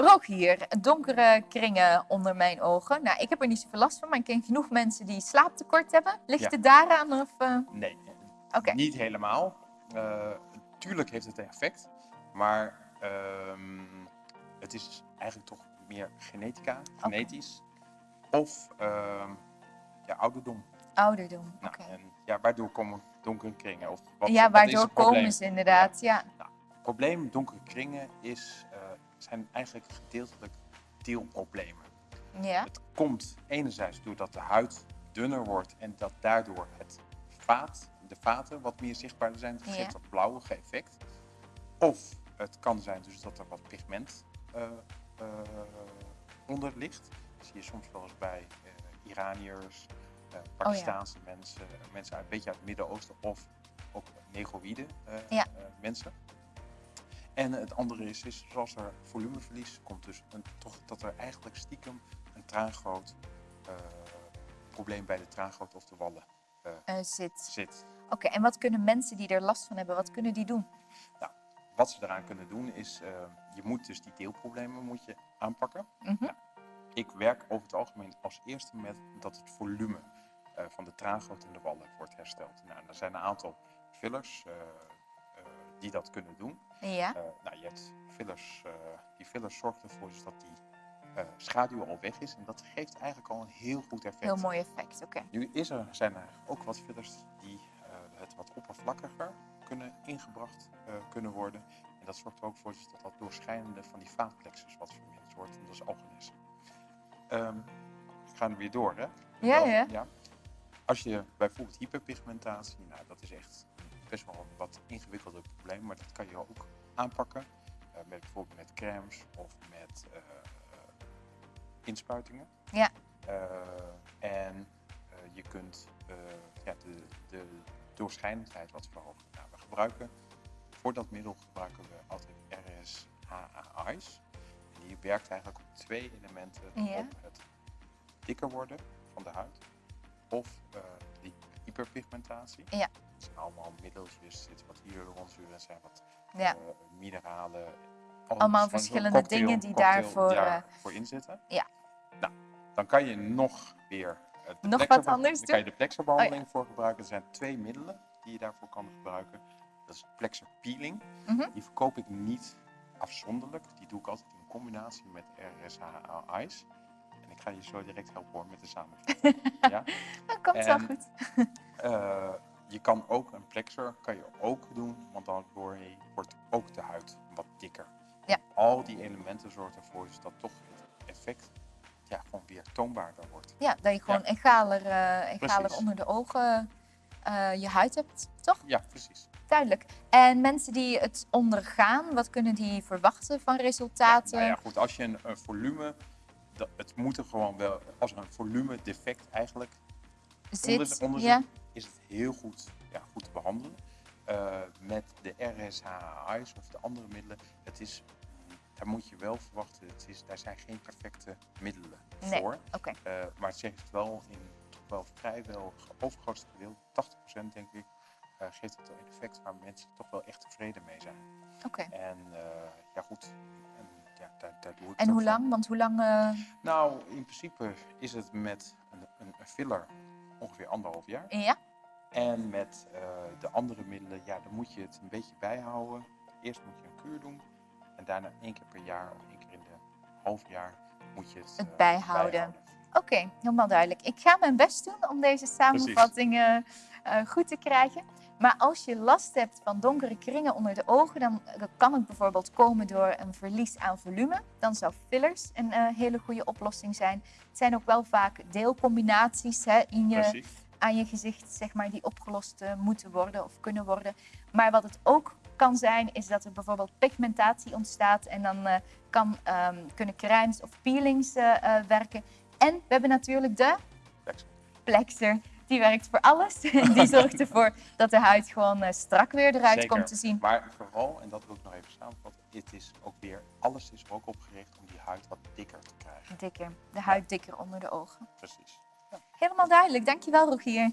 Rogier, donkere kringen onder mijn ogen. Nou, ik heb er niet zoveel last van, maar ik ken genoeg mensen die slaaptekort hebben. Ligt Ja. het daaraan? Of, eh, Nee, niet helemaal. Eh, tuurlijk heeft het een effect, maar ehm, het is eigenlijk toch meer genetica, genetisch. Of ehm, ja, ouderdom. Ouderdom, Nou, oké. ja, waardoor komen donkere kringen? Of wat, Ja, waardoor komen ze inderdaad, ja. Het probleem donkere kringen is, zijn eigenlijk gedeeltelijk deelproblemen. Ja, Het komt enerzijds doordat de huid dunner wordt en dat daardoor het vaat, de vaten wat meer zichtbaar zijn. Dat Ja. geeft dat blauwige effect. Of het kan zijn dus dat er wat pigment eh, eh, onder ligt. Dat zie je soms wel eens bij eh, Iraniërs, eh Pakistaanse mensen, mensen uit, een beetje uit het Midden-Oosten of ook negroïde Ja. mensen. En het andere is, is zoals er volumeverlies komt, dus een, toch dat er eigenlijk stiekem een traangroot eh, probleem bij de traangroot of de wallen eh, eh, zit. zit. Oké, en wat kunnen mensen die er last van hebben, wat kunnen die doen? Wat ze eraan kunnen doen is, je moet dus die deelproblemen moet je aanpakken. Mhm. Ik werk over het algemeen als eerste met dat het volume van de traangoot en de wallen wordt hersteld. Nou, er zijn een aantal fillers die dat kunnen doen. Ja, Eh, nou, je hebt fillers, eh, die fillers zorgen ervoor dus dat die eh, schaduw al weg is. En dat geeft eigenlijk al een heel goed effect. heel mooi effect, oké. Nu is er, zijn er ook wat fillers die het wat oppervlakkiger kunnen ingebracht kunnen worden. En dat zorgt er ook voor dus dat dat doorschijnende van die vaatplexus wat verminderd wordt. En dat is algenis. Ehm ik ga er weer door, hè? Ja, Wel, ja. Als je bijvoorbeeld hyperpigmentatie, nou dat is echt best wel een wat ingewikkelder probleem, maar dat kan je ook aanpakken. eh, met bijvoorbeeld met crèmes of met eh, eh, inspuitingen. Ja. En je kunt ja, de, de doorschijnendheid wat verhogen. Nou, we gebruiken, voor dat middel gebruiken we altijd RSHA-Eyes. En die werkt eigenlijk op twee elementen. Ja. Op het dikker worden van de huid of eh, die hyperpigmentatie. Ja. Het zijn allemaal er zijn wat Ja, eh, mineralen. Allemaal verschillende cocktail- dingen die daarvoor, eh, daarvoor inzitten. Ja. Nou, dan kan je nog weer de Nog wat plexer- anders Dan kan je de plexerbehandeling voor gebruiken. Er zijn twee middelen die je daarvoor kan gebruiken. Dat is plexer peeling. Mhm. Die verkoop ik niet afzonderlijk. Die doe ik altijd in combinatie met RSHA Ice. En ik ga je zo direct helpen hoor met de samenvatting. ja? dat komt wel En- goed. Eh, je kan ook een plexer kan je ook doen, want dan wordt ook de huid wat dikker. Ja. Al die elementen zorgen ervoor dus dat toch het effect ja, gewoon weer toonbaarder wordt. Ja, dat je gewoon egaler, eh, egaler onder de ogen eh, je huid hebt, toch? Ja, precies. Duidelijk. En mensen die het ondergaan, wat kunnen die verwachten van resultaten? Nou ja, goed, als je een, een volume, dat, het moet er gewoon wel, als er een volume defect eigenlijk Zit, onder, onder ja, is het heel goed, ja, goed te behandelen. Eh, met de RSHA's of de andere middelen, het is, daar moet je wel verwachten, het is, daar zijn geen perfecte middelen Nee. voor. oké. Eh, maar het zegt wel in toch wel vrijwel overgrootste gedeelte, 80% denk ik, eh, geeft het een effect waar mensen toch wel echt tevreden mee zijn. oké. En ja goed, en, ja, daar, daar doe ik En hoe lang? Want hoe lang... Nou, in principe is het met een, een, een filler ongeveer anderhalf jaar. ja? En met eh, de andere middelen, ja, dan moet je het een beetje bijhouden. Eerst moet je een kuur doen. En daarna één keer per jaar of één keer in de half jaar moet je het, Het eh, bijhouden. Oké, helemaal duidelijk. Ik ga mijn best doen om deze samenvattingen eh, goed te krijgen. Maar als je last hebt van donkere kringen onder de ogen, dan kan het bijvoorbeeld komen door een verlies aan volume. Dan zou fillers een hele goede oplossing zijn. Het zijn ook wel vaak deelcombinaties hè, in je, Precies. Aan je gezicht, zeg maar, die opgelost eh, moeten worden of kunnen worden. Maar wat het ook kan zijn, is dat er bijvoorbeeld pigmentatie ontstaat en dan eh, kan, ehm, kunnen crèmes of peelings eh, werken. En we hebben natuurlijk de Plexer. Die werkt voor alles. Die zorgt ervoor dat de huid gewoon strak weer eruit Zeker. komt te zien. Maar vooral, en dat wil ik nog even samenvatten, het is ook weer, alles is ook op gericht om die huid wat dikker te krijgen. Dikker. De huid dikker onder de ogen. Precies. Helemaal duidelijk. Dankjewel, Rogier.